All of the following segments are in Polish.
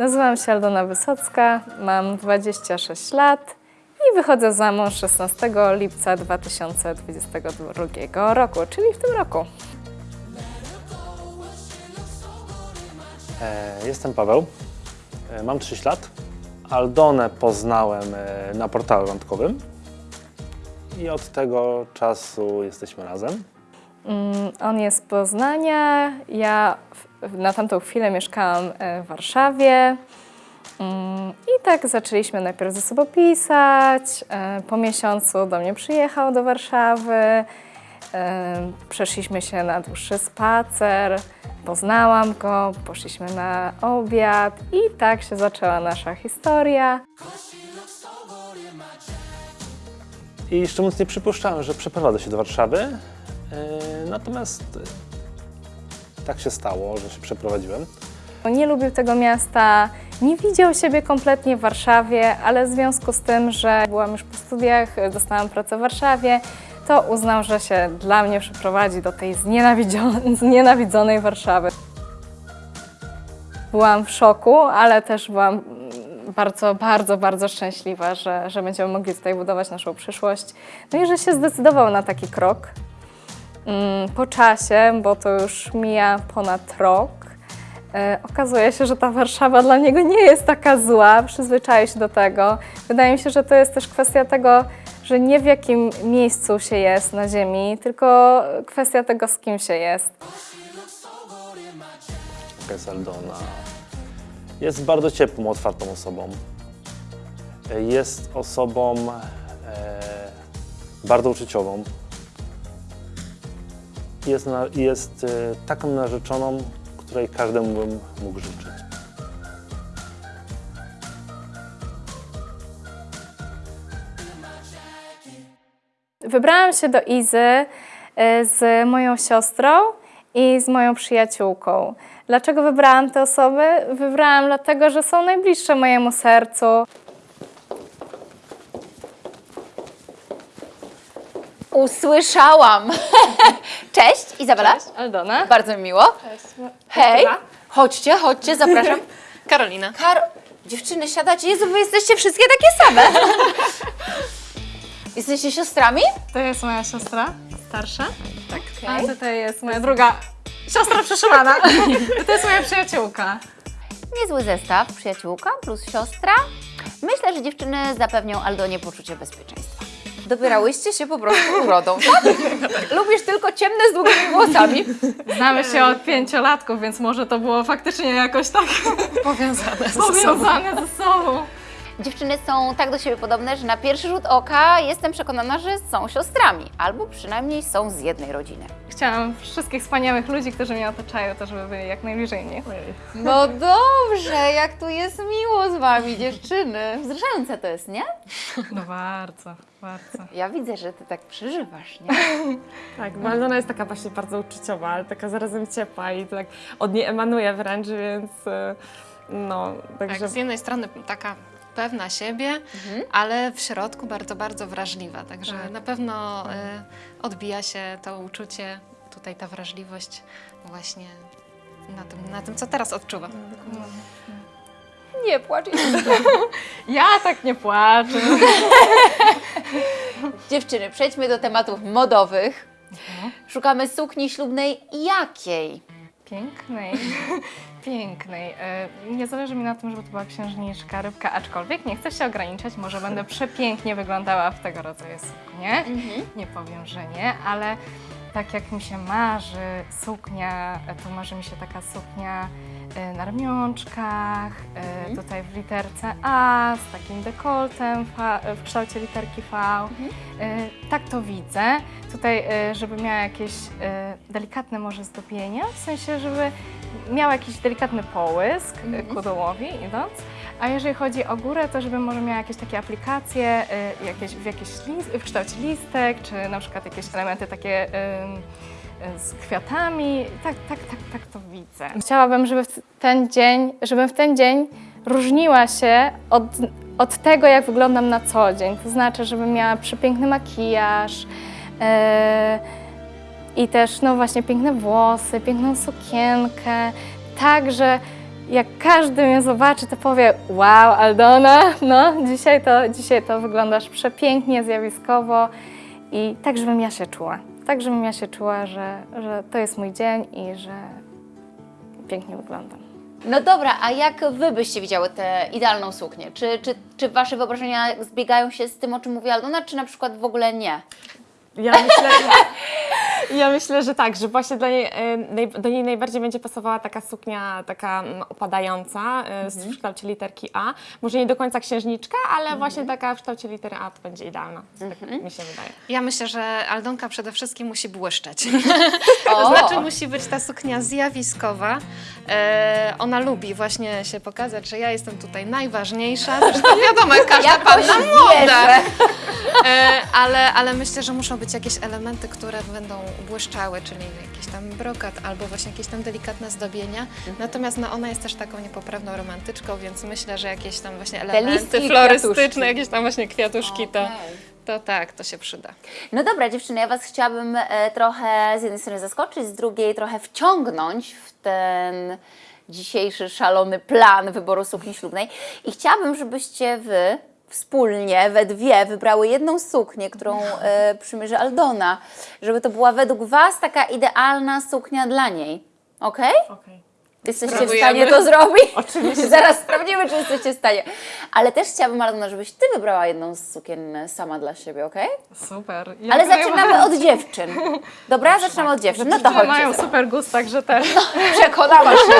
Nazywam się Aldona Wysocka, mam 26 lat i wychodzę za mąż 16 lipca 2022 roku, czyli w tym roku. E, Jestem Paweł, E, mam 30 lat. Aldonę poznałem e, na portalu randkowym i od tego czasu jesteśmy razem. Mm, On jest z Poznania, ja na tamtą chwilę mieszkałam e, w Warszawie. Mm, I tak zaczęliśmy najpierw ze sobą pisać. e, Po miesiącu do mnie przyjechał do Warszawy. e, Przeszliśmy się na dłuższy spacer. Poznałam go, poszliśmy na obiad i tak się zaczęła nasza historia. I szczerze mówiąc nie przypuszczałem, że przeprowadzę się do Warszawy. Natomiast tak się stało, że się przeprowadziłem. Nie lubił tego miasta, nie widział siebie kompletnie w Warszawie, ale w związku z tym, że byłam już po studiach, dostałam pracę w Warszawie, to uznał, że się dla mnie przeprowadzi do tej znienawidzonej Warszawy. Byłam w szoku, ale też byłam bardzo, bardzo, bardzo szczęśliwa, że, że będziemy mogli tutaj budować naszą przyszłość. No i że się zdecydował na taki krok. Mm, Po czasie, bo to już mija ponad rok, e, okazuje się, że ta Warszawa dla niego nie jest taka zła, przyzwyczaił się do tego. Wydaje mi się, że to jest też kwestia tego, że nie w jakim miejscu się jest na ziemi, tylko kwestia tego, z kim się jest. Jaka jest Aldona? Jest bardzo ciepłą, otwartą osobą. E, Jest osobą e, bardzo uczuciową. Jest, na, jest e, taką narzeczoną, której każdemu bym mógł życzyć. Wybrałam się do Izy e, z moją siostrą i z moją przyjaciółką. Dlaczego wybrałam te osoby? Wybrałam dlatego, że są najbliższe mojemu sercu. Usłyszałam. Cześć, Izabela. Aldona. Bardzo mi miło. Hej, chodźcie, chodźcie, zapraszam. Karolina. Karo... Dziewczyny, siadacie. Jezu, wy jesteście wszystkie takie same. Jesteście siostrami? To jest moja siostra starsza. Tak. Okej. A tutaj jest moja druga siostra przeszywana. to jest moja przyjaciółka. Niezły zestaw, przyjaciółka plus siostra. Myślę, że dziewczyny zapewnią Aldonie poczucie bezpieczeństwa. Dobierałyście się po prostu urodą, tak? Lubisz tylko ciemne z długimi włosami. Znamy się od pięciolatków, więc może to było faktycznie jakoś tak Powiązane ze sobą. powiązane ze sobą. Dziewczyny są tak do siebie podobne, że na pierwszy rzut oka jestem przekonana, że są siostrami, albo przynajmniej są z jednej rodziny. Chciałam wszystkich wspaniałych ludzi, którzy mnie otaczają, to żeby byli jak najbliżej mnie. No dobrze, jak tu jest miło z wami, dziewczyny. Wzruszające to jest, nie? No bardzo, bardzo. Ja widzę, że ty tak przeżywasz, nie? Tak, bo Aldona jest taka właśnie bardzo uczuciowa, ale taka zarazem ciepła i tak od niej emanuje wręcz, więc e, no, także... Tak, z jednej strony taka pewna siebie, ale w środku bardzo, bardzo wrażliwa. Także na pewno y, odbija się to uczucie, tutaj ta wrażliwość właśnie na tym, na tym co teraz odczuwam. Nie płacz. Ja tak nie płaczę. Dziewczyny, przejdźmy do tematów modowych. Szukamy sukni ślubnej jakiej? Pięknej, pięknej. E, Nie zależy mi na tym, żeby to była księżniczka, rybka, aczkolwiek nie chcę się ograniczać, może będę przepięknie wyglądała w tego rodzaju suknie. Nie powiem, że nie, ale tak jak mi się marzy suknia, to marzy mi się taka suknia na ramionczkach, e, tutaj w literce A, z takim dekoltem w kształcie literki V. E, Tak to widzę. Tutaj, e, żeby miała jakieś e, delikatne może zdobienia, w sensie, żeby miał jakiś delikatny połysk e, ku dołowi idąc. A jeżeli chodzi o górę, to żeby może miała jakieś takie aplikacje e, jakieś, w, jakieś lis- w kształcie listek, czy na przykład jakieś elementy takie e, z kwiatami. Tak, tak, tak, tak to widzę. Chciałabym, żeby w ten dzień, żebym w ten dzień różniła się od, od tego, jak wyglądam na co dzień. To znaczy, żebym miała przepiękny makijaż, e, i też, no właśnie, piękne włosy, piękną sukienkę, tak, że jak każdy mnie zobaczy, to powie wow, Aldona, no dzisiaj to, dzisiaj to wyglądasz przepięknie, zjawiskowo i tak, żebym ja się czuła. Tak, żebym ja się czuła, że, że to jest mój dzień i że pięknie wyglądam. No dobra, a jak wy byście widziały tę idealną suknię? Czy, czy, czy wasze wyobrażenia zbiegają się z tym, o czym mówi Aldona, czy na przykład w ogóle nie? Ja myślę, ja myślę, że tak, że właśnie dla niej, e, do niej najbardziej będzie pasowała taka suknia taka mm, opadająca e, z- w kształcie literki A. Może nie do końca księżniczka, ale właśnie taka w kształcie litery A to będzie idealna. Tak mi się wydaje. Ja myślę, że Aldonka przede wszystkim musi błyszczeć. To znaczy musi być ta suknia zjawiskowa. E, ona lubi właśnie się pokazać, że ja jestem tutaj najważniejsza. Zresztą wiadomo, każda Jakoś panna młoda. E, ale, ale myślę, że muszą być jakieś elementy, które będą błyszczały, czyli jakiś tam brokat albo właśnie jakieś tam delikatne zdobienia. Natomiast no, ona jest też taką niepoprawną romantyczką, więc myślę, że jakieś tam właśnie elementy florystyczne, kwiatuszki. jakieś tam właśnie kwiatuszki, to, Okej. to tak, to się przyda. No dobra, dziewczyny, ja Was chciałabym e, trochę z jednej strony zaskoczyć, z drugiej trochę wciągnąć w ten dzisiejszy szalony plan wyboru sukni ślubnej. I chciałabym, żebyście Wy wspólnie, we dwie, wybrały jedną suknię, którą e, przymierzy Aldona. Żeby to była według Was taka idealna suknia dla niej. Okej? Okej. Jesteście w stanie to zrobić? Oczywiście. Zaraz sprawdzimy, czy jesteście w stanie. Ale też chciałabym, Aldona, żebyś Ty wybrała jedną z sukien sama dla siebie, okej? Super. Ale zaczynamy od dziewczyn. Dobra, zaczynamy od dziewczyn. No to Dziewczyny mają super gust, także też. Przekonała się.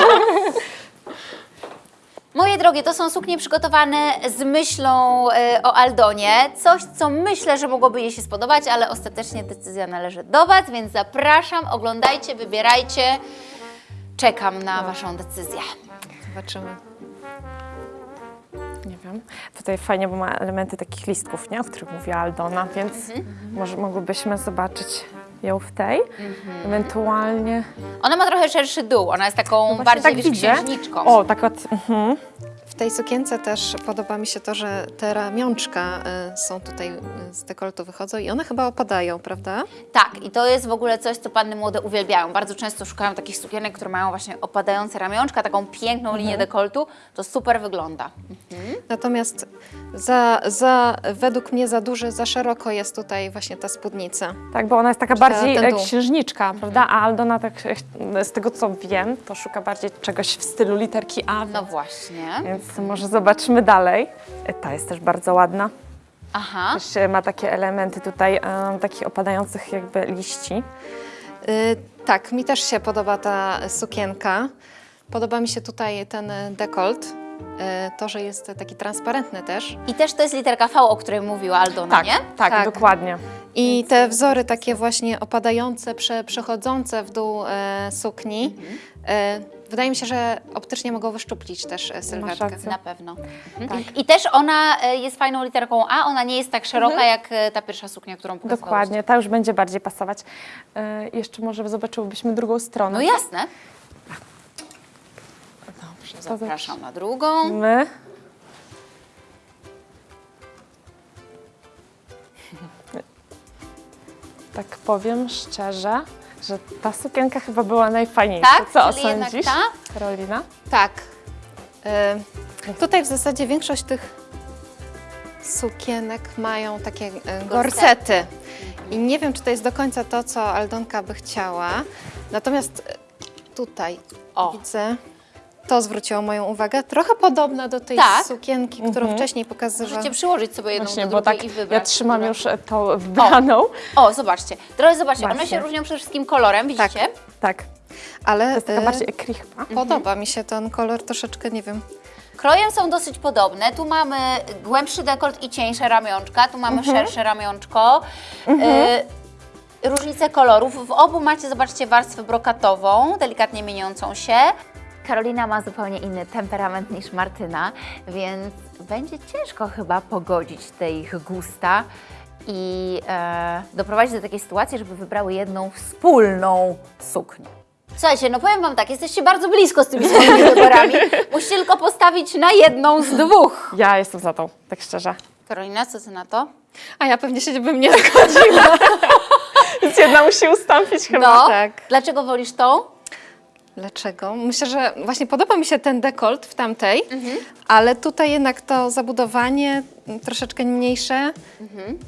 Moje drogie, to są suknie przygotowane z myślą e, o Aldonie. Coś, co myślę, że mogłoby jej się spodobać, ale ostatecznie decyzja należy do Was, więc zapraszam, oglądajcie, wybierajcie. Czekam na Waszą decyzję. Zobaczymy. Nie wiem. Tutaj fajnie, bo ma elementy takich listków, nie? o których mówiła Aldona, więc może mogłybyśmy zobaczyć ją w tej. Ewentualnie. Ona ma trochę szerszy dół, ona jest taką Właśnie bardziej tak wiesz, księżniczką. O, tak od. Mhm. W tej sukience też podoba mi się to, że te ramionczka y, są tutaj y, z dekoltu wychodzą i one chyba opadają, prawda? Tak, i to jest w ogóle coś, co panny młode uwielbiają. Bardzo często szukają takich sukienek, które mają właśnie opadające ramionczka, taką piękną linię dekoltu. To super wygląda. Natomiast za, za, według mnie za duże, za szeroko jest tutaj właśnie ta spódnica. Tak, bo ona jest taka Czy ta- bardziej ten e, księżniczka, prawda? A Aldona, tak e, z tego co wiem, to szuka bardziej czegoś w stylu literki A. No właśnie. Więc może zobaczmy dalej. E, Ta jest też bardzo ładna. Aha. Też e, ma takie elementy tutaj, e, takich opadających jakby liści. Y, tak, mi też się podoba ta sukienka. Podoba mi się tutaj ten dekolt. To, że jest taki transparentny też. I też to jest literka V, o której mówiła Aldona, Tak, nie? tak, Tak. dokładnie. I te wzory takie właśnie opadające, prze, przechodzące w dół e, sukni. E, wydaje mi się, że optycznie mogą wyszczuplić też e, sylwetkę. Na pewno. Mhm. I też ona e, jest fajną literką A, ona nie jest tak szeroka jak e, ta pierwsza suknia, którą pokazywałaś. Dokładnie, ta już będzie bardziej pasować. E, jeszcze może zobaczyłybyśmy drugą stronę. No jasne. Dobrze, Zapraszam na drugą. My. Tak powiem szczerze, że ta sukienka chyba była najfajniejsza. Tak? Co Czyli jednak osądzisz, ta? Karolina? Tak. E, tutaj w zasadzie większość tych sukienek mają takie e, gorsety. I nie wiem, czy to jest do końca to, co Aldonka by chciała. Natomiast e, tutaj O. widzę, to zwróciło moją uwagę. Trochę podobna do tej Tak. sukienki, którą wcześniej pokazywałam. Możecie przyłożyć sobie jedną Właśnie, do bo drugiej tak i wybrać. ja trzymam która- już e, tą wybraną. O, zobaczcie. Drodzy, zobaczcie, one Właśnie. się różnią przede wszystkim kolorem, widzicie? Tak, E, Ale to jest taka e, bardziej ekri chyba. podoba mi się ten kolor troszeczkę, nie wiem. Krojem są dosyć podobne. Tu mamy głębszy dekolt i cieńsze ramionczka, tu mamy Mhm. szersze ramionczko. Y, różnice kolorów. W obu macie, zobaczcie, warstwę brokatową, delikatnie mieniącą się. Karolina ma zupełnie inny temperament niż Martyna, więc będzie ciężko chyba pogodzić te ich gusta i e, doprowadzić do takiej sytuacji, żeby wybrały jedną wspólną suknię. Słuchajcie, no powiem Wam tak, jesteście bardzo blisko z tymi swoimi wyborami. Musicie tylko postawić na jedną z dwóch. Ja jestem za tą, tak szczerze. Karolina, co Ty na to? A ja pewnie się bym nie zgodziła. Więc jedna musi ustąpić chyba. No, tak. dlaczego wolisz tą? Dlaczego? Myślę, że właśnie podoba mi się ten dekolt w tamtej, ale tutaj jednak to zabudowanie troszeczkę mniejsze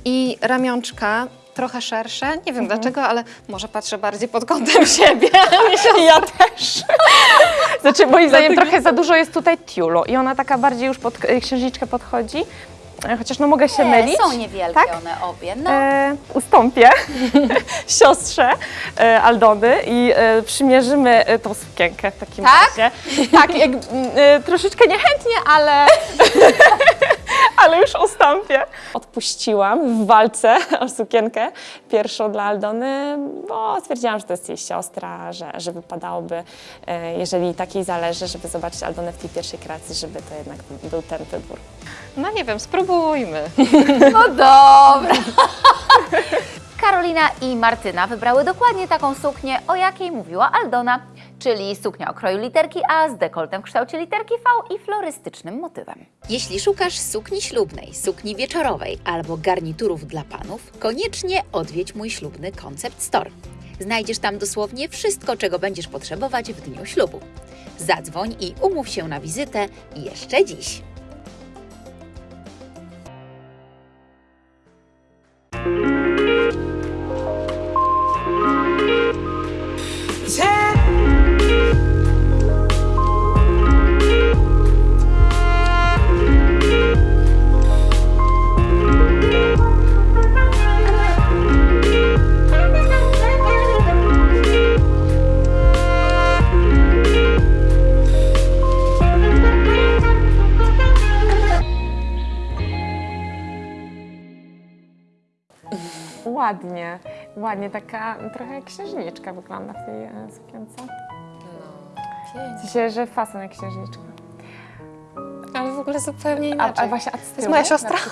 i ramionczka trochę szersze. Nie wiem dlaczego, ale może patrzę bardziej pod kątem siebie. Ja też. Znaczy, moim zdaniem trochę za dużo jest tutaj tiulu i ona taka bardziej już pod księżniczkę podchodzi. E, Chociaż no mogę się Nie, mylić. są niewielkie Tak? one obie. No. E, ustąpię siostrze e, Aldony i e, przymierzymy e, tą sukienkę w takim Tak? razie. Tak, jak, e, troszeczkę niechętnie, ale, ale już ustąpię. Odpuściłam w walce o sukienkę pierwszą dla Aldony, bo stwierdziłam, że to jest jej siostra, że, że wypadałoby, e, jeżeli takiej zależy, żeby zobaczyć Aldonę w tej pierwszej kreacji, żeby to jednak był ten wybór. No nie wiem, spróbujmy. No dobra. Karolina i Martyna wybrały dokładnie taką suknię, o jakiej mówiła Aldona, czyli suknia o kroju literki A z dekoltem w kształcie literki V i florystycznym motywem. Jeśli szukasz sukni ślubnej, sukni wieczorowej albo garniturów dla panów, koniecznie odwiedź mój ślubny Concept Store. Znajdziesz tam dosłownie wszystko, czego będziesz potrzebować w dniu ślubu. Zadzwoń i umów się na wizytę jeszcze dziś. Ładnie, taka trochę jak księżniczka wygląda w tej e, sukience. W sensie, że fason jak księżniczka. Ale w ogóle zupełnie A, inaczej. a właśnie, a z to jest tyłu? moja siostra.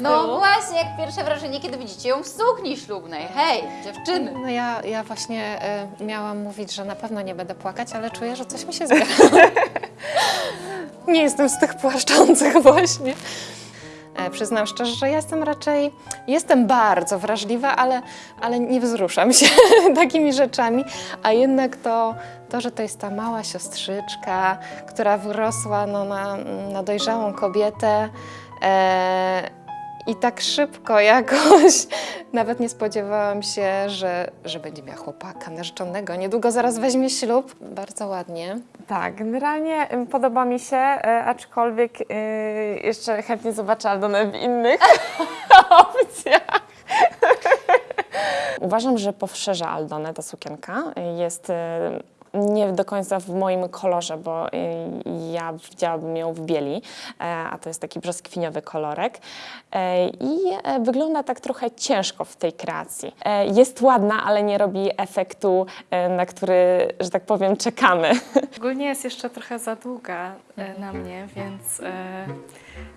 No właśnie, jak pierwsze wrażenie, kiedy widzicie ją w sukni ślubnej. Hej, dziewczyny. No ja, ja właśnie e, miałam mówić, że na pewno nie będę płakać, ale czuję, że coś mi się zbiera. nie jestem z tych płaszczących właśnie. E, przyznam szczerze, że jestem raczej, jestem bardzo wrażliwa, ale, ale nie wzruszam się takimi rzeczami, a jednak to, to, że to jest ta mała siostrzyczka, która wyrosła no, na, na dojrzałą kobietę, e, i tak szybko jakoś nawet nie spodziewałam się, że, że będzie miała chłopaka narzeczonego. Niedługo zaraz weźmie ślub. Bardzo ładnie. Tak, generalnie podoba mi się, e, aczkolwiek e, jeszcze chętnie zobaczę Aldonę w innych opcjach. Uważam, że poszerza Aldonę ta sukienka. Jest nie do końca w moim kolorze, bo e, ja widziałabym ją w bieli, e, a to jest taki brzoskwiniowy kolorek. E, I e, wygląda tak trochę ciężko w tej kreacji. Jest ładna, ale nie robi efektu, na który, że tak powiem, czekamy. Ogólnie jest jeszcze trochę za długa na mnie, więc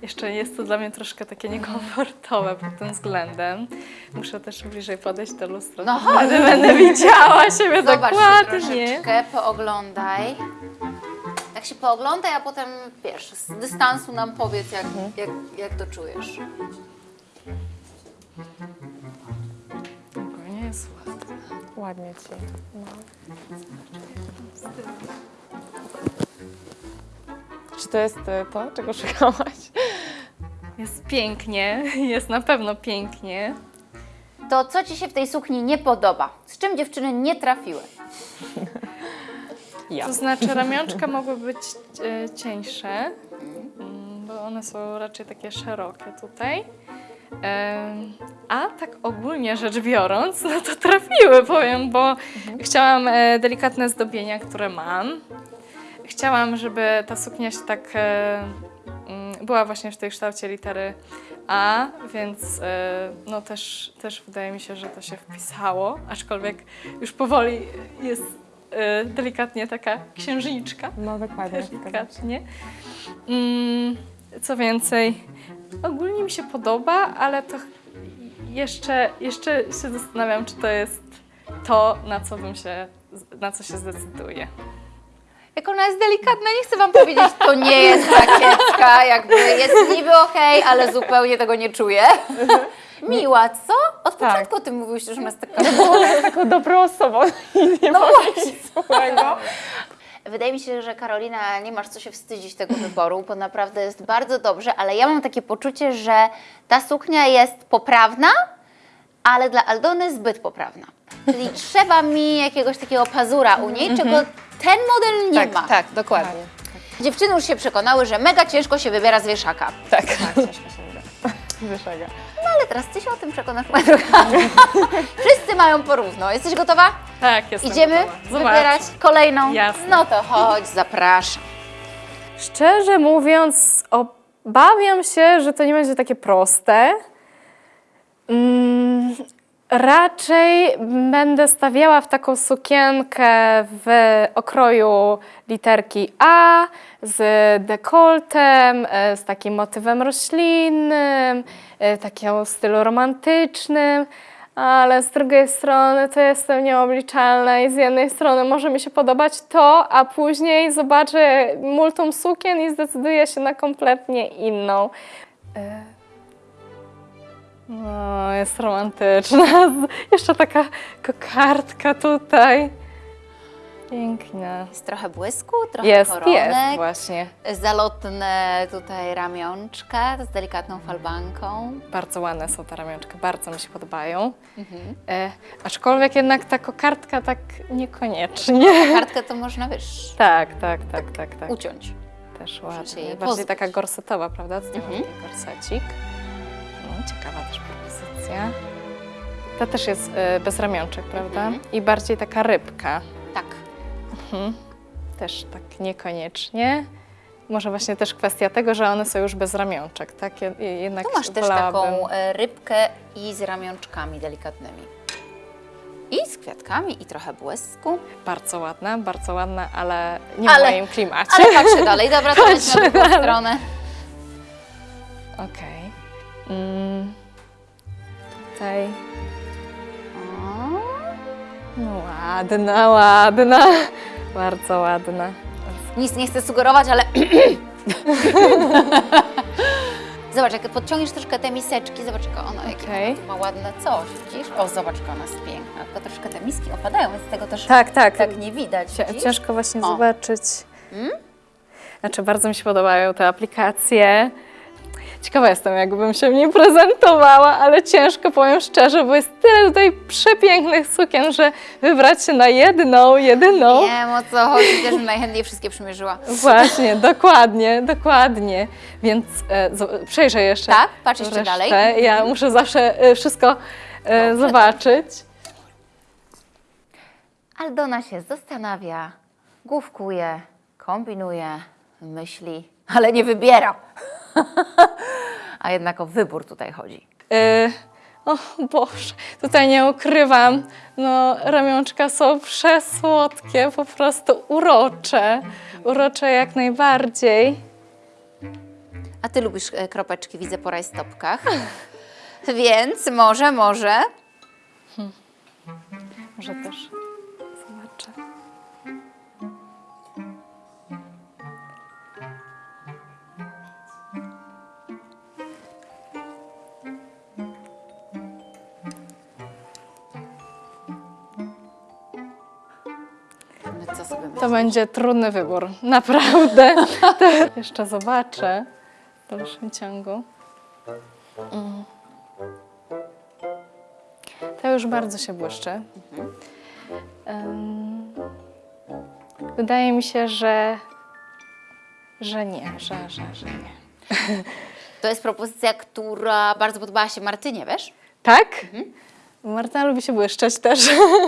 jeszcze jest to dla mnie troszkę takie niekomfortowe pod tym względem. Muszę też bliżej podejść do lustra, No chodź. będę widziała siebie Zobacz się dokładnie. troszeczkę, pooglądaj. Tak się pooglądaj, a potem wiesz, z dystansu nam powiedz, jak, jak, jak to czujesz. Ogólnie jest ładnie. Ładnie ci. No. Czy to jest e, to, czego szukałaś? Pięknie, jest na pewno pięknie. To co Ci się w tej sukni nie podoba? Z czym dziewczyny nie trafiły? Ja. To znaczy ramionczka mogły być e, cieńsze, mm, bo one są raczej takie szerokie tutaj. Em, a tak ogólnie rzecz biorąc, no to trafiły, powiem, bo chciałam e, delikatne zdobienia, które mam. Chciałam, żeby ta suknia się tak e, była właśnie w tej kształcie litery A, więc e, no też, też wydaje mi się, że to się wpisało, aczkolwiek już powoli jest e, delikatnie taka księżniczka. No dokładnie. Delikatnie. Mm, co więcej, ogólnie mi się podoba, ale to jeszcze, jeszcze się zastanawiam, czy to jest to, na co bym się, na co się zdecyduję. Jak ona jest delikatna, nie chcę Wam powiedzieć, to nie jest rakiecka, jakby jest niby okej, ale zupełnie tego nie czuję. Miła, co? Od Tak. początku o tym mówiłeś, że ona jest taka... Taką dobrą osobą i nie No złego. Wydaje mi się, że Karolina, nie masz co się wstydzić tego wyboru, bo naprawdę jest bardzo dobrze, ale ja mam takie poczucie, że ta suknia jest poprawna, ale dla Aldony zbyt poprawna. Czyli trzeba mi jakiegoś takiego pazura u niej, czego ten model nie tak, ma. tak, dokładnie. Dziewczyny już się przekonały, że mega ciężko się wybiera z wieszaka. Tak. Wyszega. No ale teraz ty się o tym przekonasz, moja droga. Wszyscy mają porówno. Jesteś gotowa? Tak, jestem Idziemy gotowa. Wybierać kolejną? Jasne. No to chodź, zapraszam. Szczerze mówiąc, obawiam się, że to nie będzie takie proste. Mm, raczej będę stawiała w taką sukienkę w okroju literki A, z dekoltem, e, z takim motywem roślinnym, e, takiego stylu romantycznym. Ale z drugiej strony to jestem nieobliczalna i z jednej strony może mi się podobać to, a później zobaczę multum sukien i zdecyduję się na kompletnie inną. No, jest romantyczna. Z- Jeszcze taka kokardka tutaj. Piękna. Jest trochę błysku, trochę Jest, koronek. jest właśnie. Zalotne tutaj ramionczka z delikatną falbanką. Bardzo ładne są te ramionczka, bardzo mi się podobają. E, aczkolwiek jednak ta kokardka tak niekoniecznie. Kartkę to można, wiesz, Tak, tak, tak, tak, tak. uciąć. Też ładnie. Bardziej pozbyć. taka gorsetowa, prawda? Zdjęłam Mhm. gorsecik. Ciekawa też propozycja. Ta też jest e, bez ramionczek, prawda? Mhm. I bardziej taka rybka. Tak. Też tak niekoniecznie. Może właśnie też kwestia tego, że one są już bez ramionczek, tak? Je- je- Jednak Tu masz też wolałabym- taką e, rybkę i z ramionczkami delikatnymi. I z kwiatkami, i trochę błysku. Bardzo ładna, bardzo ładna, ale nie Ale- w moim klimacie. Ale patrzę dalej. Dobra, to na drugą stronę. Okej. Mm. Tutaj. O, No ładna, ładna. Bardzo ładna. Nic nie chcę sugerować, ale... Zobacz, jak podciągniesz troszkę te miseczki, zobacz, jak jakie ona tu ma ładne coś, widzisz? O, zobacz, jak ona jest piękna. Tylko troszkę te miski opadają, więc tego też Tak, tak. tak nie widać. Widzisz? Ciężko właśnie O. zobaczyć. Znaczy, bardzo mi się podobają te aplikacje. Ciekawa jestem, jakbym się w niej prezentowała, ale ciężko, powiem szczerze, bo jest tyle tutaj przepięknych sukien, że wybrać się na jedną, jedyną. Wiem o co chodzi, też najchętniej wszystkie przymierzyła. Właśnie, dokładnie, dokładnie. Więc e, przejrzę jeszcze. Tak? Patrz jeszcze resztę. dalej. Ja muszę zawsze e, wszystko e, zobaczyć. Aldona się zastanawia, główkuje, kombinuje, myśli, ale nie wybiera. A jednak o wybór tutaj chodzi. E, o Boże, tutaj nie ukrywam, no ramionczka są przesłodkie, po prostu urocze. Urocze jak najbardziej. A ty lubisz e, kropeczki, widzę po rajstopkach. Więc może, może. Może też To będzie trudny wybór, naprawdę. Jeszcze zobaczę w dalszym ciągu. Mm. To już bardzo się błyszczy. Wydaje mi się, że, że nie, że, że, że nie. To jest propozycja, która bardzo podobała się Martynie, wiesz? Tak? Marta lubi się błyszczeć też,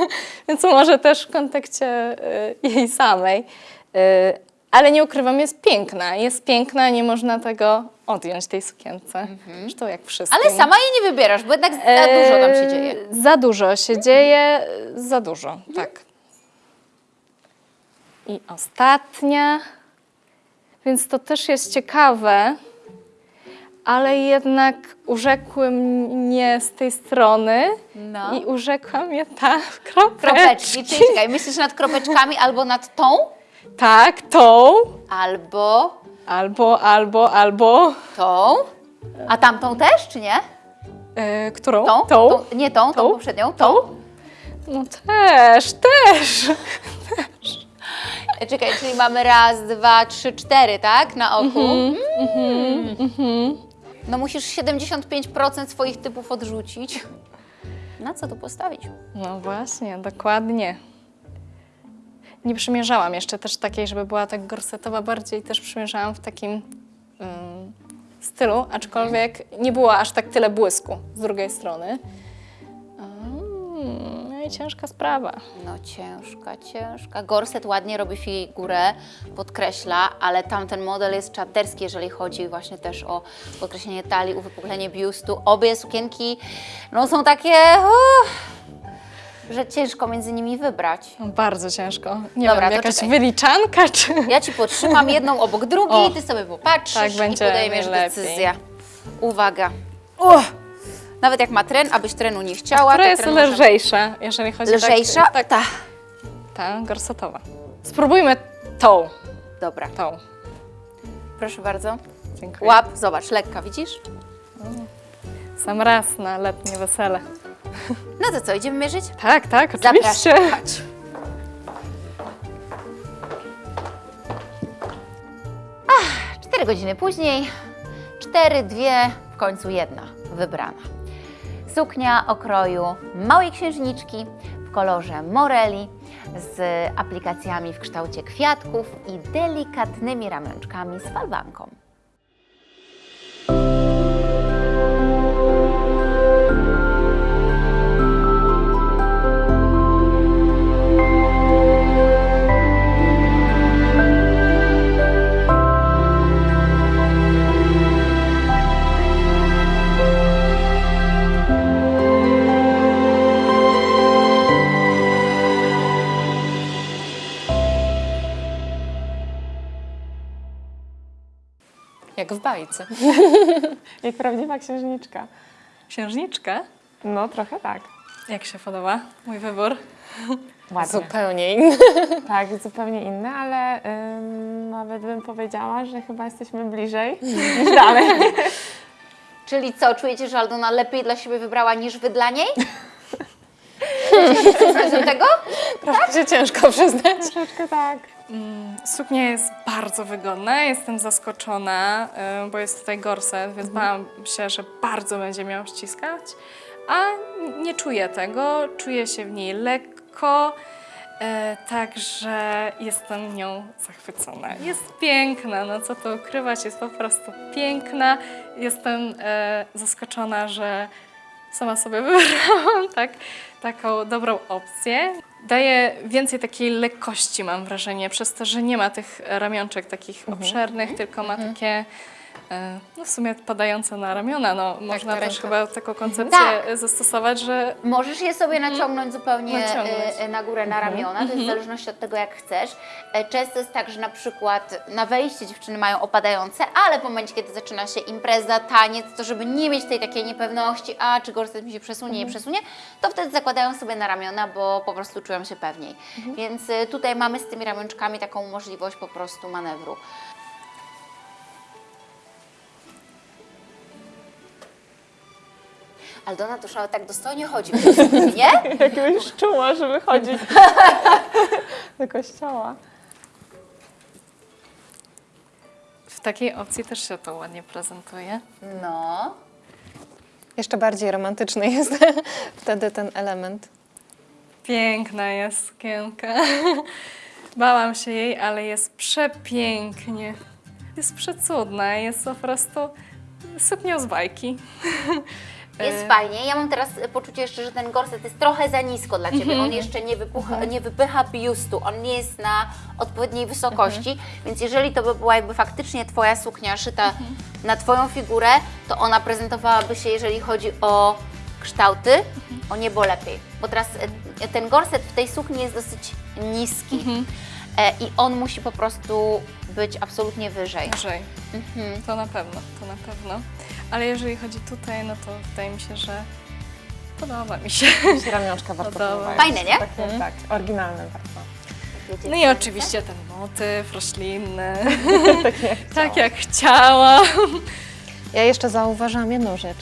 więc może też w kontekście y, jej samej. Y, ale nie ukrywam, jest piękna. Jest piękna, nie można tego odjąć tej sukience. Zresztą jak wszystko. Ale sama jej nie wybierasz, bo jednak za dużo tam się dzieje. Za dużo się dzieje, za dużo, tak. I ostatnia, więc to też jest ciekawe, ale jednak urzekły mnie z tej strony No. i urzekła mnie ta kropeczki. Kropeczki, czyli czekaj, myślisz nad kropeczkami albo nad tą, Tak, tą, albo albo, albo, albo. tą, a tamtą też, czy nie? E, którą? Tą? Tą? Nie tą, tą, Tą? poprzednią. Tą? No też, też. E, Czekaj, czyli mamy raz, dwa, trzy, cztery, tak? Na oku. Mm. No musisz 75% swoich typów odrzucić. Na co tu postawić? No właśnie, dokładnie. Nie przymierzałam jeszcze też takiej, żeby była tak gorsetowa, bardziej też przymierzałam w takim ym, stylu, aczkolwiek nie było aż tak tyle błysku z drugiej strony. Mm, i ciężka sprawa. No ciężka, ciężka. Gorset ładnie robi figurę, podkreśla, ale tamten model jest czaterski, jeżeli chodzi właśnie też o podkreślenie talii, uwypuklenie biustu. Obie sukienki no, są takie, uff, że ciężko między nimi wybrać. No, bardzo ciężko. Nie Dobra, wiem, jakaś czekaj. wyliczanka czy... Ja Ci podtrzymam jedną obok drugiej, O, Ty sobie popatrzysz tak i będzie podejmiesz najlepiej. decyzję. Uwaga. Uch. Nawet jak ma tren, abyś trenu nie chciała, Która to jest tren może- lżejsza, jeżeli chodzi Lżejsza? tak, tak, Ta. ta gorsetowa. Spróbujmy tą, Dobra, tą. proszę bardzo. Dziękuję. Łap, zobacz, lekka, widzisz? Sam raz na letnie wesele. No to co, idziemy mierzyć? Tak, tak, oczywiście. Zapraszam, chodź. Ach, cztery godziny później, cztery, dwie, w końcu jedna wybrana. Suknia o kroju małej księżniczki w kolorze moreli z aplikacjami w kształcie kwiatków i delikatnymi ramionczkami z falbanką. Jak w bajce. Jak prawdziwa księżniczka. Księżniczka? No, trochę tak. Jak się podoba mój wybór? Ładnie. Zupełnie inny. Tak, zupełnie inne, ale ym, nawet bym powiedziała, że chyba jesteśmy bliżej niż dalej. Czyli co, czujecie, że Aldona lepiej dla siebie wybrała niż wy dla niej? Do tego? Troszkę się ciężko przyznać. Troszeczkę tak. Suknia jest bardzo wygodna, jestem zaskoczona, y, bo jest tutaj gorset, więc bałam się, że bardzo będzie miał ściskać, a nie czuję tego, czuję się w niej lekko, y, także jestem nią zachwycona. Jest piękna, no co tu ukrywać, jest po prostu piękna. Jestem y, zaskoczona, że sama sobie wybrałam tak, taką dobrą opcję. Daje więcej takiej lekkości, mam wrażenie, przez to, że nie ma tych ramionczek takich obszernych, tylko ma takie, e, no w sumie padające na ramiona. No, można na też chyba taką koncepcję Tak. zastosować, że Możesz je sobie naciągnąć zupełnie Naciągnąć. e, na górę, na ramiona, to jest w zależności od tego, jak chcesz. E, Często jest tak, że na przykład na wejście dziewczyny mają opadające, ale w momencie, kiedy zaczyna się impreza, taniec, to żeby nie mieć tej takiej niepewności, a czy gorset mi się przesunie, nie przesunie, to wtedy zakładają sobie na ramiona, bo po prostu czują się pewniej. Więc e, tutaj mamy z tymi ramionczkami taką możliwość po prostu manewru. Aldona to szała tak dostojnie chodzi, nie? Jakiegoś czuła, żeby chodzić do kościoła. w takiej opcji też się to ładnie prezentuje. No. Jeszcze bardziej romantyczny jest wtedy ten element. Piękna jest sukienka. Bałam się jej, ale jest przepięknie. Jest przecudna, jest po prostu suknią z bajki. Jest fajnie. Ja mam teraz poczucie jeszcze, że ten gorset jest trochę za nisko dla Ciebie. On jeszcze nie, wypucha, nie wypycha biustu, on nie jest na odpowiedniej wysokości, więc jeżeli to by była jakby faktycznie Twoja suknia szyta na Twoją figurę, to ona prezentowałaby się, jeżeli chodzi o kształty, o niebo lepiej. Bo teraz e, ten gorset w tej sukni jest dosyć niski e, i on musi po prostu być absolutnie wyżej. Wyżej. To na pewno, to na pewno. Ale jeżeli chodzi tutaj, no to wydaje mi się, że podoba mi się. Jakieś ramionczka warto Podoba. próbować. Fajne, nie? Takie, tak, oryginalne bardzo. No i oczywiście ten motyw roślinny, Tak jak tak jak chciałam. Ja jeszcze zauważyłam jedną rzecz.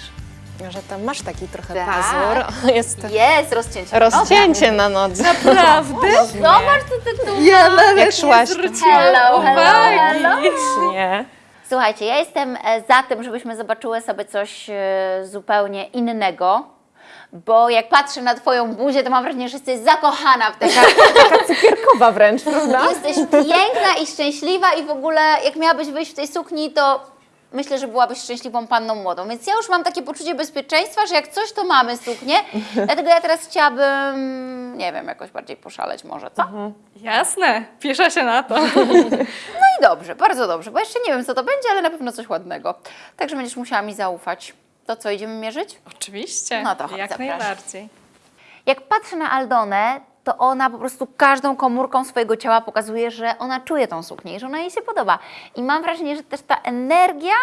że tam masz taki trochę Tak. pazur. Jest Jest rozcięcie. rozcięcie na nodze. Prawdy? Zobacz, co ty tu Ja nawet Jak szłaś. nie zwróciłam Hello, hello, hello. Nie. Słuchajcie, ja jestem e, za tym, żebyśmy zobaczyły sobie coś e, zupełnie innego, bo jak patrzę na Twoją buzię, to mam wrażenie, że jesteś zakochana w tej Taka cukierkowa wręcz, prawda? Jesteś piękna i szczęśliwa i w ogóle jak miałabyś wyjść w tej sukni, to myślę, że byłabyś szczęśliwą panną młodą. Więc ja już mam takie poczucie bezpieczeństwa, że jak coś, to mamy suknię. Dlatego ja teraz chciałabym, nie wiem, jakoś bardziej poszaleć może, co? Jasne, piszę się na to. No i dobrze, bardzo dobrze, bo jeszcze nie wiem, co to będzie, ale na pewno coś ładnego. Także będziesz musiała mi zaufać. To co, idziemy mierzyć? Oczywiście, No to chodź, jak zapraszam. najbardziej. Jak patrzę na Aldonę, to ona po prostu każdą komórką swojego ciała pokazuje, że ona czuje tą suknię i że ona jej się podoba. I mam wrażenie, że też ta energia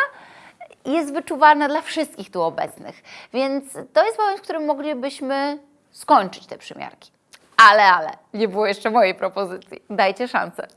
jest wyczuwalna dla wszystkich tu obecnych. Więc to jest moment, w którym moglibyśmy skończyć te przymiarki. Ale, ale, nie było jeszcze mojej propozycji. Dajcie szansę.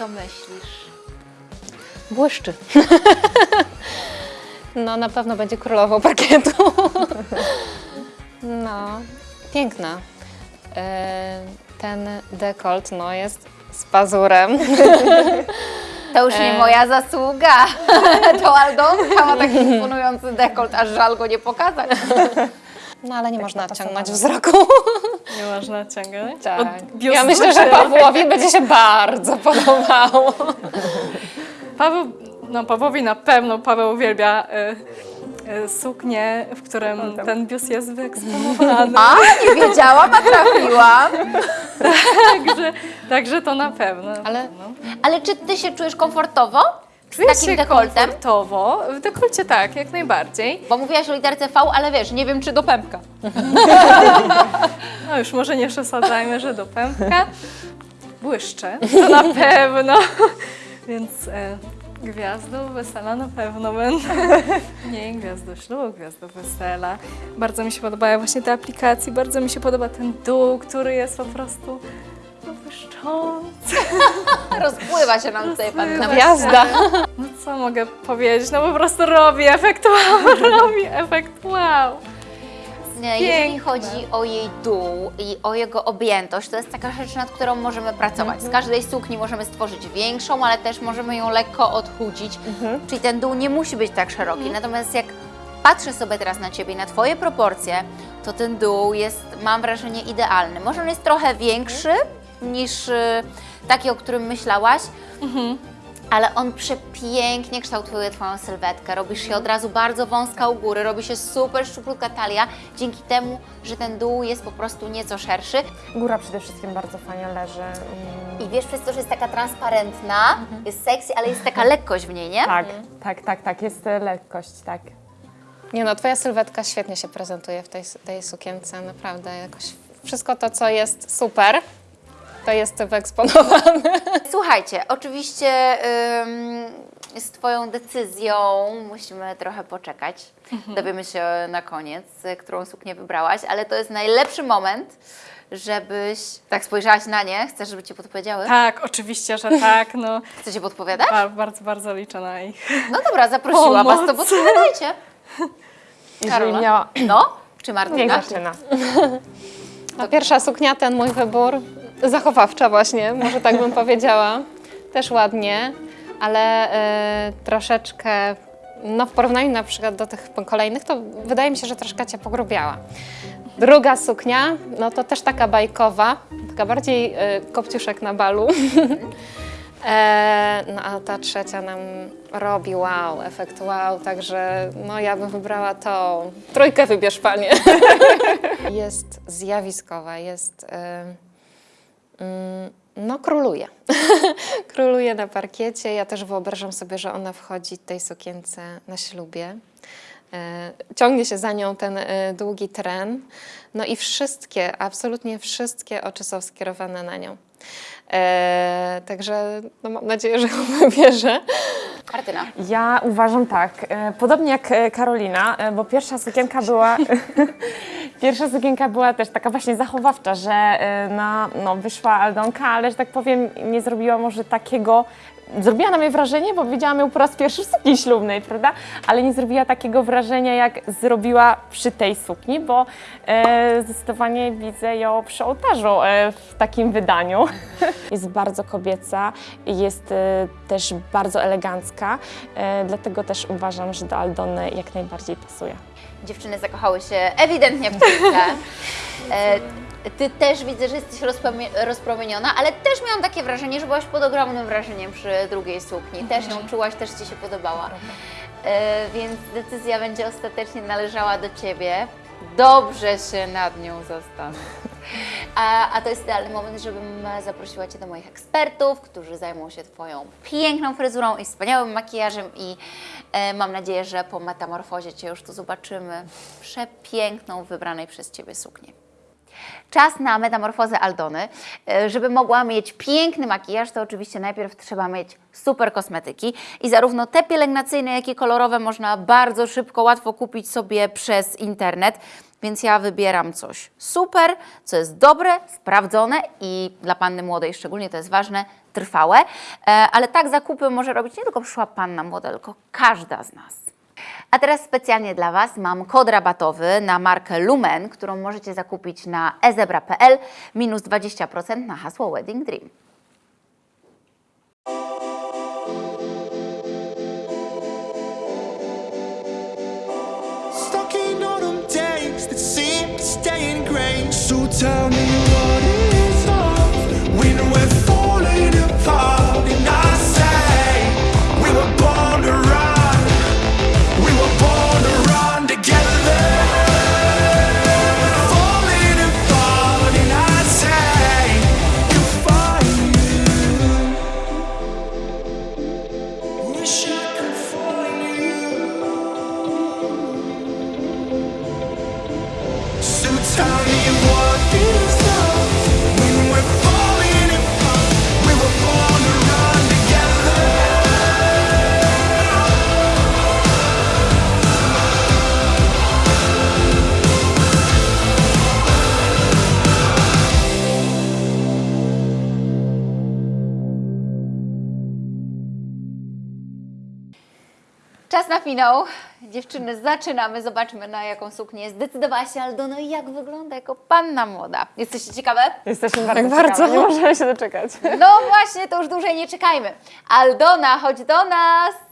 Co myślisz? Błyszczy. No, na pewno będzie królową parkietu. No, piękna. E, Ten dekolt, no, jest z pazurem. To już nie E. moja zasługa. To Aldonka ma taki imponujący dekolt, aż żal go nie pokazać. No, ale nie można odciągnąć wzroku. Nie można ciągnąć. Tak. Ja myślę, że Pawłowi będzie się bardzo podobało. Paweł, no Pawłowi na pewno Paweł uwielbia y, y, suknię, w którym ten biust jest wyeksponowany. A, nie wiedziałam, a trafiłam. Także, także to na pewno. Ale no. Ale czy ty się czujesz komfortowo Czuję takim się dekoltem? komfortowo. W dekolcie tak, jak najbardziej. Bo mówiłaś o literce V, ale wiesz, nie wiem czy do pępka. No już może nie przesadzajmy, że do pępka. Błyszczę, to na pewno. Więc e, gwiazdą wesela na pewno będę. Nie, gwiazdą ślubu, gwiazdą wesela. Bardzo mi się podobają właśnie te aplikacje, bardzo mi się podoba ten dół, który jest po prostu błyszczący. Rozpływa się nam tutaj pan gwiazda. No co mogę powiedzieć, no po prostu robi efekt wow, robi efekt wow. Nie, Jeżeli Piękne. chodzi o jej dół i o jego objętość, to jest taka rzecz, nad którą możemy pracować. Z każdej sukni możemy stworzyć większą, ale też możemy ją lekko odchudzić. Czyli ten dół nie musi być tak szeroki. Natomiast jak patrzę sobie teraz na Ciebie i na Twoje proporcje, to ten dół jest, mam wrażenie, idealny. Może on jest trochę większy niż y, taki, o którym myślałaś, ale on przepięknie kształtuje Twoją sylwetkę. Robisz się od razu bardzo wąska u góry, robi się super szczuplutka talia, dzięki temu, że ten dół jest po prostu nieco szerszy. Góra przede wszystkim bardzo fajnie leży. I wiesz, przez to, że jest taka transparentna, jest sexy, ale jest taka lekkość w niej, nie? Tak, tak, tak, tak, jest e, lekkość, tak. Nie no, twoja sylwetka świetnie się prezentuje w tej, tej sukience, naprawdę jakoś wszystko to, co jest super, to jest wyeksponowane. Słuchajcie, oczywiście ym, z Twoją decyzją musimy trochę poczekać. Dowiemy się na koniec, y, którą suknię wybrałaś, ale to jest najlepszy moment, żebyś tak spojrzałaś na nie. Chcesz, żeby Ci podpowiedziały? Tak, oczywiście, że tak, no. Chcecie podpowiadać? Bardzo, bardzo, bardzo liczę na ich. No dobra, zaprosiłam Was, to podpowiadajcie. Karola? miała... No? Czy Niech Martyna? zaczyna. No, pierwsza suknia, ten mój wybór, zachowawcza właśnie, może tak bym powiedziała. Też ładnie, ale e, troszeczkę, no w porównaniu na przykład do tych kolejnych, to wydaje mi się, że troszkę Cię pogrubiała. Druga suknia, no to też taka bajkowa, taka bardziej e, kopciuszek na balu. E, no a ta trzecia nam robi wow, efekt wow, także no ja bym wybrała to. Trójkę wybierz panie. jest zjawiskowa, jest... Mm, no króluje. króluje na parkiecie. Ja też wyobrażam sobie, że ona wchodzi w tej sukience na ślubie. E, Ciągnie się za nią ten e, długi tren. No i wszystkie, absolutnie wszystkie oczy są skierowane na nią. E, także no mam nadzieję, że ją wybierze. Martyna. Ja uważam tak, e, podobnie jak e, Karolina, e, bo pierwsza sukienka była, pierwsza sukienka była też taka właśnie zachowawcza, że na, no, wyszła Aldonka, ale że tak powiem nie zrobiła może takiego, zrobiła na mnie wrażenie, bo widziałam ją po raz pierwszy w sukni ślubnej, prawda? Ale nie zrobiła takiego wrażenia, jak zrobiła przy tej sukni, bo e, zdecydowanie widzę ją przy ołtarzu e, w takim wydaniu. Jest bardzo kobieca, jest e, też bardzo elegancka, e, dlatego też uważam, że do Aldony jak najbardziej pasuje. Dziewczyny zakochały się ewidentnie w trójce. Ty też widzę, że jesteś rozpromieniona, ale też miałam takie wrażenie, że byłaś pod ogromnym wrażeniem przy drugiej sukni. Też ją czułaś, też Ci się podobała. E, Więc decyzja będzie ostatecznie należała do Ciebie. Dobrze się nad nią zastanów. A, a to jest idealny moment, żebym zaprosiła Cię do moich ekspertów, którzy zajmą się Twoją piękną fryzurą i wspaniałym makijażem i e, mam nadzieję, że po metamorfozie Cię już tu zobaczymy przepiękną, wybranej przez Ciebie suknię. Czas na metamorfozę Aldony. E, Żeby mogła mieć piękny makijaż, to oczywiście najpierw trzeba mieć super kosmetyki i zarówno te pielęgnacyjne, jak i kolorowe można bardzo szybko, łatwo kupić sobie przez internet. Więc ja wybieram coś super, co jest dobre, sprawdzone i dla panny młodej szczególnie to jest ważne, trwałe. E, Ale tak zakupy może robić nie tylko przyszła panna młoda, tylko każda z nas. A teraz specjalnie dla Was mam kod rabatowy na markę Lumen, którą możecie zakupić na ezebra.pl minus 20% na hasło Wedding Dream. Tell me what Finał. Dziewczyny, zaczynamy. Zobaczmy, na jaką suknię zdecydowała się Aldona i jak wygląda jako panna młoda. Jesteście ciekawe? Jesteśmy bardzo, bardzo. ciekawe, nie możemy się doczekać. No właśnie, to już dłużej nie czekajmy. Aldona, chodź do nas!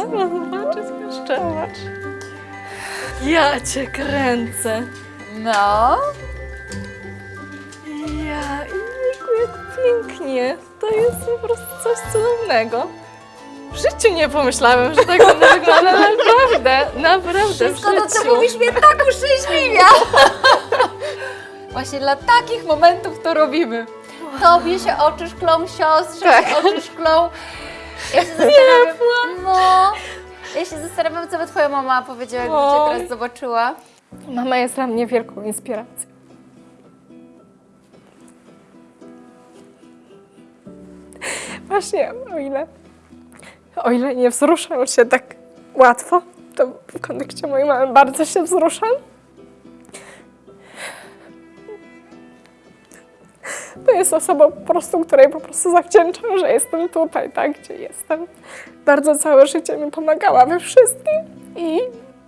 Sama zobaczyć jeszcze. Zobacz. Ja cię kręcę. No. Ja, jejku, jak pięknie. To jest po prostu coś cudownego. W życiu nie pomyślałem, że tak będę wyglądać. Naprawdę, naprawdę Wszystko w to, co życiu. mówisz, mnie tak uszczęśliwia. Właśnie dla takich momentów to robimy. Tobie się oczy szklą, siostrze Tak. się oczy szklą. Ja się zastanawiam, no, ja się zastanawiam, co by twoja mama powiedziała, jakby cię teraz zobaczyła. Mama jest dla mnie wielką inspiracją. Właśnie, o ile, o ile nie wzruszam się tak łatwo, to w kontekście mojej mamy bardzo się wzruszam. To jest osoba po prostu, której po prostu zawdzięczam, że jestem tutaj, tak, gdzie jestem. Bardzo całe życie mi pomagała we wszystkim i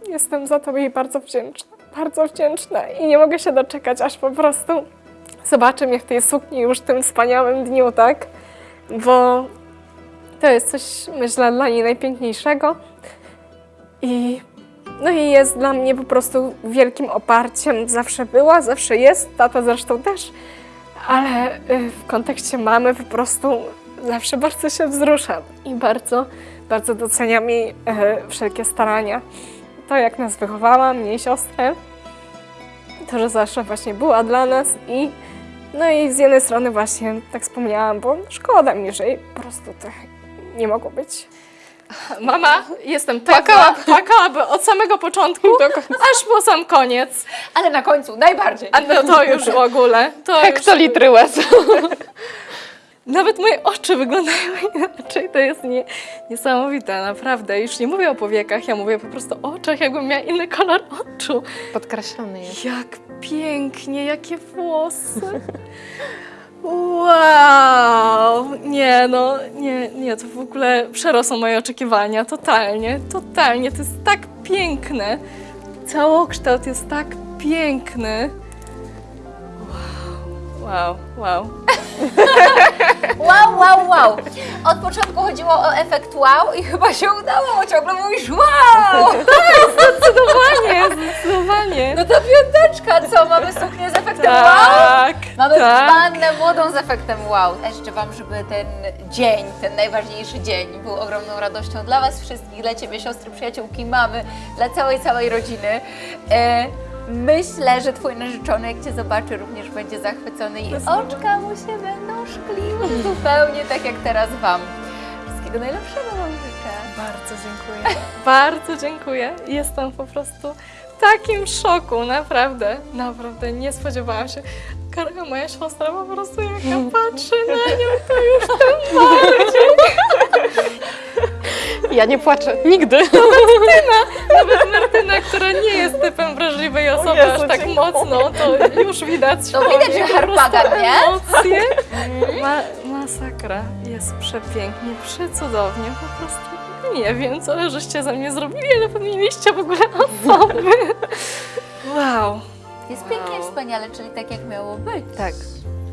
jestem za to jej bardzo wdzięczna. Bardzo wdzięczna i nie mogę się doczekać, aż po prostu zobaczę mnie w tej sukni już w tym wspaniałym dniu, tak? Bo to jest coś, myślę, dla niej najpiękniejszego. I, no i jest dla mnie po prostu wielkim oparciem. Zawsze była, zawsze jest, tata zresztą też, ale y, w kontekście mamy po prostu zawsze bardzo się wzruszam i bardzo, bardzo doceniam jej e, wszelkie starania. To, jak nas wychowała, mnie i siostrę, to, że zawsze właśnie była dla nas i no i z jednej strony właśnie tak wspomniałam, bo szkoda mi, że jej po prostu to nie mogło być. Mama, jestem płakała, płakałaby od samego początku, aż po sam koniec. Ale na końcu najbardziej. A no to już w ogóle. To już... Hektolitry łez. Nawet moje oczy wyglądają inaczej. To jest nie, niesamowite, naprawdę. Już nie mówię o powiekach, ja mówię po prostu o oczach, jakbym miała inny kolor oczu. Podkreślony jest. Jak pięknie, jakie włosy. Wow! Nie, no, nie, nie, to w ogóle przerosło moje oczekiwania, totalnie, totalnie. To jest tak piękne. Całokształt jest tak piękny. Wow, wow, wow. Wow, wow, wow. Od początku chodziło o efekt wow i chyba się udało, bo ciągle mówisz wow. Zdecydowanie, zdecydowanie. No to piąteczka, co? Mamy suknię z efektem wow? Tak, Mamy tak. wannę młodą z efektem wow. Ja życzę Wam, żeby ten dzień, ten najważniejszy dzień był ogromną radością dla Was wszystkich, dla Ciebie, siostry, przyjaciółki, mamy, dla całej, całej rodziny. E, myślę, że Twój narzeczony, jak Cię zobaczy, również będzie zachwycony i oczka mu się będą szkliły zupełnie tak jak teraz Wam. Wszystkiego najlepszego Wam życzę. Bardzo dziękuję. Bardzo dziękuję. Jestem po prostu w takim szoku, naprawdę, naprawdę nie spodziewałam się. Karga, moja siostra po prostu jak ja patrzę na nią, to już tym bardziej. Ja nie płaczę. Nigdy. Nawet Martyna, która nie jest typem wrażliwej osoby Jezu, aż tak mocno, to już widać To widać, że harpagan, nie? Emocje. Ma, masakra. Jest przepięknie, przecudownie, po prostu nie wiem, co żeście ze mnie zrobili, ale powinniście w ogóle osoby. Wow. Jest pięknie, Wow. wspaniale, czyli tak jak miało być. Tak.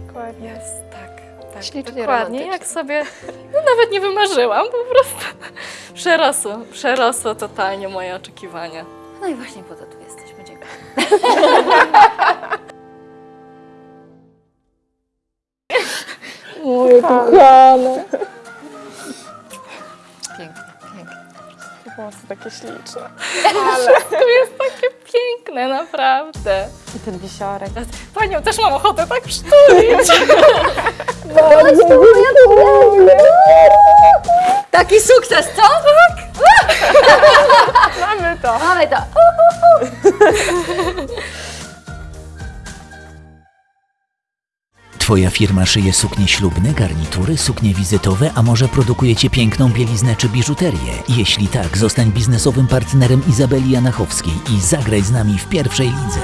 Dokładnie. Jest, tak. tak Ślicznie dokładnie, jak sobie no, nawet nie wymarzyłam, po prostu przerosło, przerosło totalnie moje oczekiwania. No i właśnie po to tu jesteśmy. Dziękuję. Moje kochane. Pięknie, pięknie. Włosy takie śliczne. To jest takie piękne, naprawdę. I ten wisiorek. Panią też mam ochotę tak przytulić. Taki sukces, co? Mamy to. Mamy to. Twoja firma szyje suknie ślubne, garnitury, suknie wizytowe, a może produkujecie piękną bieliznę czy biżuterię? Jeśli tak, zostań biznesowym partnerem Izabeli Janachowskiej i zagraj z nami w pierwszej lidze.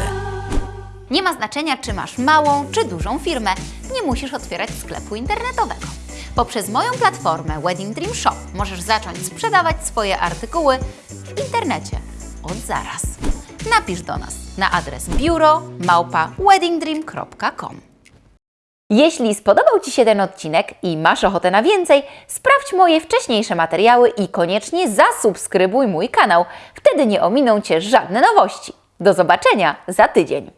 Nie ma znaczenia, czy masz małą, czy dużą firmę. Nie musisz otwierać sklepu internetowego. Poprzez moją platformę Wedding Dream Shop możesz zacząć sprzedawać swoje artykuły w internecie od zaraz. Napisz do nas na adres biuro małpa weddingdream.com. Jeśli spodobał Ci się ten odcinek i masz ochotę na więcej, sprawdź moje wcześniejsze materiały i koniecznie zasubskrybuj mój kanał. Wtedy nie ominą Cię żadne nowości. Do zobaczenia za tydzień.